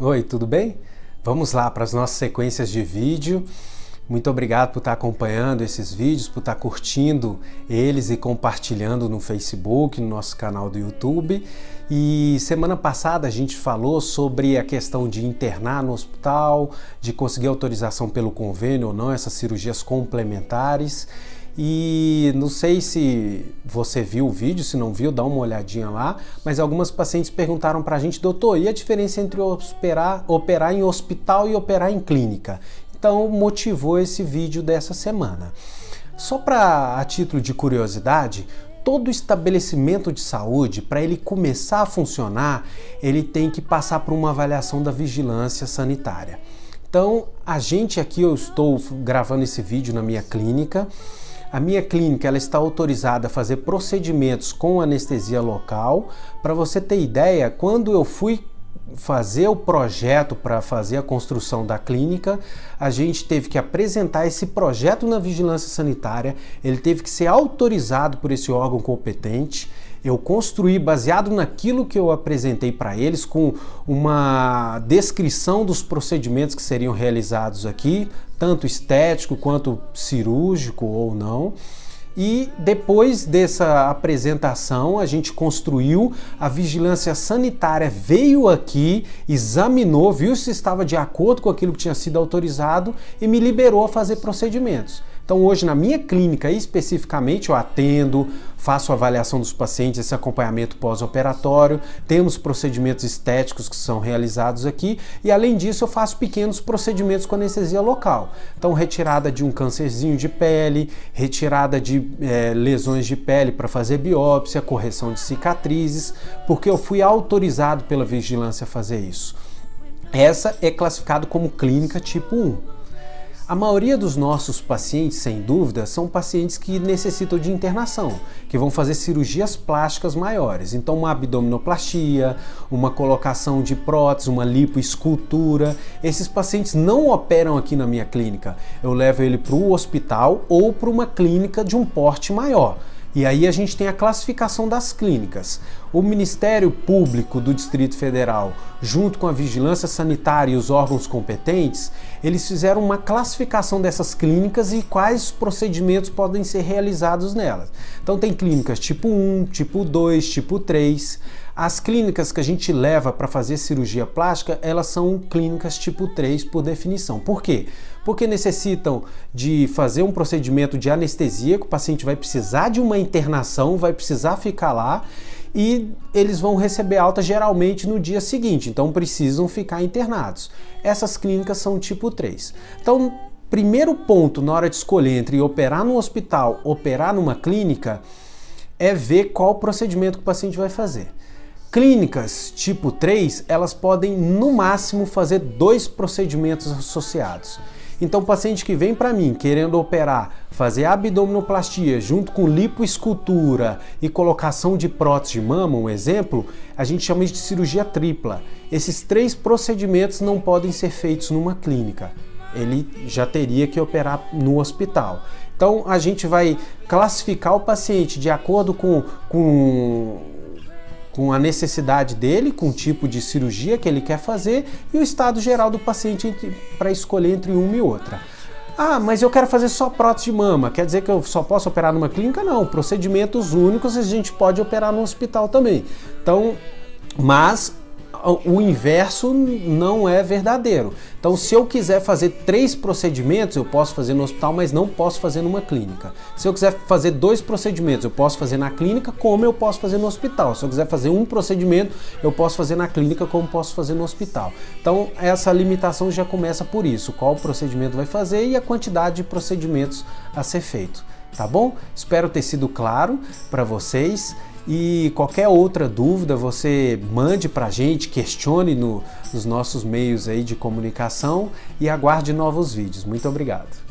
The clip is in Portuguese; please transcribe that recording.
Oi, tudo bem? Vamos lá para as nossas sequências de vídeo. Muito obrigado por estar acompanhando esses vídeos, por estar curtindo eles e compartilhando no Facebook, no nosso canal do YouTube. E semana passada a gente falou sobre a questão de internar no hospital, de conseguir autorização pelo convênio ou não, essas cirurgias complementares. E não sei se você viu o vídeo, se não viu, dá uma olhadinha lá, mas algumas pacientes perguntaram para a gente, doutor, e a diferença entre operar, operar em hospital e operar em clínica? Então motivou esse vídeo dessa semana. Só para a título de curiosidade, todo estabelecimento de saúde, para ele começar a funcionar, ele tem que passar por uma avaliação da vigilância sanitária. Então, a gente aqui, eu estou gravando esse vídeo na minha clínica, a minha clínica ela está autorizada a fazer procedimentos com anestesia local. Para você ter ideia, quando eu fui fazer o projeto para fazer a construção da clínica, a gente teve que apresentar esse projeto na vigilância sanitária, ele teve que ser autorizado por esse órgão competente, eu construí baseado naquilo que eu apresentei para eles, com uma descrição dos procedimentos que seriam realizados aqui, tanto estético quanto cirúrgico ou não. E depois dessa apresentação, a gente construiu, a vigilância sanitária veio aqui, examinou, viu se estava de acordo com aquilo que tinha sido autorizado e me liberou a fazer procedimentos. Então hoje na minha clínica especificamente eu atendo, faço avaliação dos pacientes, esse acompanhamento pós-operatório, temos procedimentos estéticos que são realizados aqui e além disso eu faço pequenos procedimentos com anestesia local. Então retirada de um câncerzinho de pele, retirada de é, lesões de pele para fazer biópsia, correção de cicatrizes, porque eu fui autorizado pela vigilância a fazer isso. Essa é classificado como clínica tipo 1. A maioria dos nossos pacientes, sem dúvida, são pacientes que necessitam de internação, que vão fazer cirurgias plásticas maiores. Então, uma abdominoplastia, uma colocação de prótese, uma lipoescultura. Esses pacientes não operam aqui na minha clínica. Eu levo ele para o hospital ou para uma clínica de um porte maior. E aí a gente tem a classificação das clínicas. O Ministério Público do Distrito Federal, junto com a Vigilância Sanitária e os órgãos competentes, eles fizeram uma classificação dessas clínicas e quais procedimentos podem ser realizados nelas. Então tem clínicas tipo 1, tipo 2, tipo 3. As clínicas que a gente leva para fazer cirurgia plástica, elas são clínicas tipo 3 por definição. Por quê? Porque necessitam de fazer um procedimento de anestesia, que o paciente vai precisar de uma internação, vai precisar ficar lá e eles vão receber alta geralmente no dia seguinte, então precisam ficar internados. Essas clínicas são tipo 3. Então, primeiro ponto na hora de escolher entre operar no hospital, operar numa clínica, é ver qual procedimento que o paciente vai fazer. Clínicas tipo 3, elas podem no máximo fazer dois procedimentos associados. Então, paciente que vem para mim querendo operar, fazer abdominoplastia junto com lipoescultura e colocação de prótese de mama, um exemplo, a gente chama de cirurgia tripla. Esses três procedimentos não podem ser feitos numa clínica. Ele já teria que operar no hospital. Então, a gente vai classificar o paciente de acordo com, com com a necessidade dele, com o tipo de cirurgia que ele quer fazer e o estado geral do paciente para escolher entre uma e outra. Ah, mas eu quero fazer só prótese de mama, quer dizer que eu só posso operar numa clínica? Não, procedimentos únicos a gente pode operar no hospital também. Então, mas o inverso não é verdadeiro. Então, se eu quiser fazer três procedimentos, eu posso fazer no hospital, mas não posso fazer numa clínica. Se eu quiser fazer dois procedimentos, eu posso fazer na clínica, como eu posso fazer no hospital. Se eu quiser fazer um procedimento, eu posso fazer na clínica, como posso fazer no hospital. Então, essa limitação já começa por isso: qual procedimento vai fazer e a quantidade de procedimentos a ser feito. Tá bom? Espero ter sido claro para vocês. E qualquer outra dúvida você mande para a gente, questione no, nos nossos meios aí de comunicação e aguarde novos vídeos. Muito obrigado.